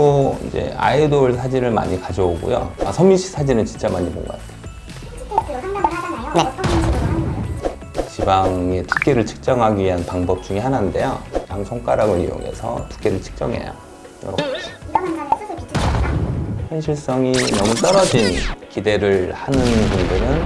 또 이제 아이돌 사진을 많이 가져오고요. 아, 서민 씨 사진은 진짜 많이 본 것 같아요. 네. 지방의 두께를 측정하기 위한 방법 중에 하나인데요. 양 손가락을 이용해서 두께를 측정해요. 이렇게. 현실성이 너무 떨어진 기대를 하는 분들은